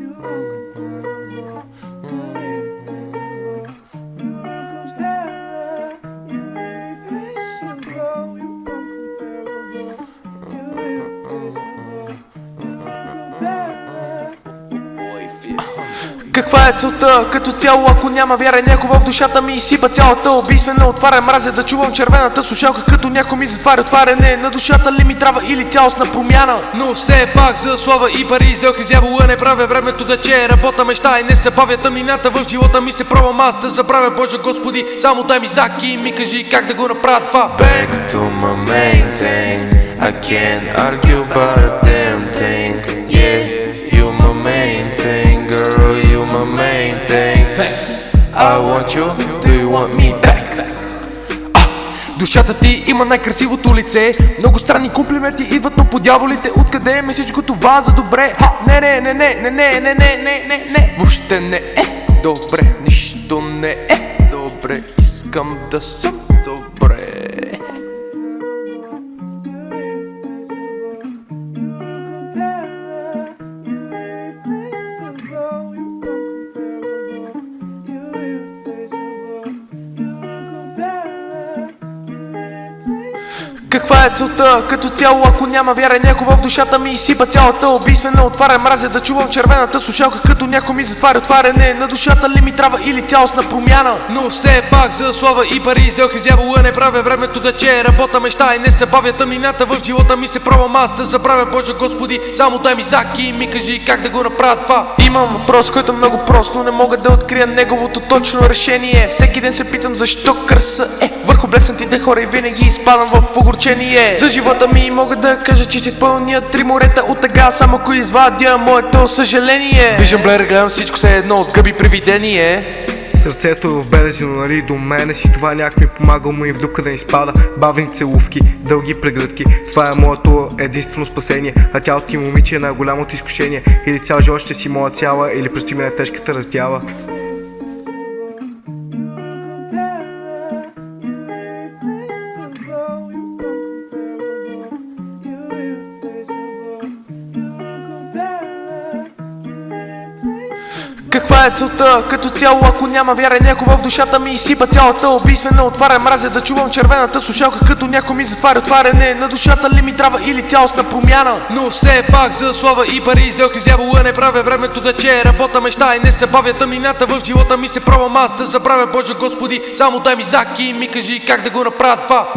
you Каква е целта? Като цяло, ако няма вяра някой в душата ми изсипа цялата убийствена отваря мразя да чувам червената слушалка като някой ми затваря отваряне. На душата ли ми трябва или цялостна промяна? Но все пак за слава и пари сделки с дявола не правя времето да че работа мечта и не се бавя тъмнината в живота ми се пробвам аз да забравя. Боже Господи само дай ми заки и ми кажи как да го направя това. Back to my main thing. I can't argue about my main thing Thanks. I want you, do you want me back? Душата ти има най-красивото лице Много странни комплименти идват, но по дяволите Откъде ми всичко това за добре? Ха, не, не, не, не, не, не, не, не, не, не, не Въобще не е добре, нищо не е добре Искам да съм Каква е целта? Като цяло, ако няма вяра някой в душата ми изсипа цялата убийствена отваря мразя да чувам червената слушалка като някой ми затваря отваряне. На душата ли ми трябва или цялостна промяна? Но все пак за слава и пари сделки с дявола не правя времето да че работа мечта и не се бавя тъмнината в живота ми се пробвам аз да забравя Боже Господи само дай ми заки и ми кажи как да го направя това Имам въпрос, който е много прост, но не мога да открия неговото точно решение. Всеки ден се питам защо кръса е върху блеснатите хора и винаги изпадам в огорчение. За живота ми мога да кажа, че ще изпълня три морета от тъга Само ако извадя моето съжаление. Виждам блер, гледам всичко се едно от гъби привидение Сърцето е в белези, но нали до мене си. Това някак ми помага му и в дупка да не спада. Бавни целувки, дълги прегръдки, това е моето единствено спасение. А тялото ти момиче е най-голямото изкушение. Или цял живот ще си моя цяла, или предстои ми тежката раздяла Каква е целта? Като цяло, ако няма вяра някой в душата ми изсипа цялата убийствена отваря мразя да чувам червената слушалка като някой ми затваря отваряне. На душата ли ми трябва или цялостна промяна? Но все пак за слава и пари сделки с дявола не правя времето да че работа мечта и не се бавя тъмнината в живота ми се пробвам аз да забравя Боже Господи само дай ми заки и ми кажи как да го направя това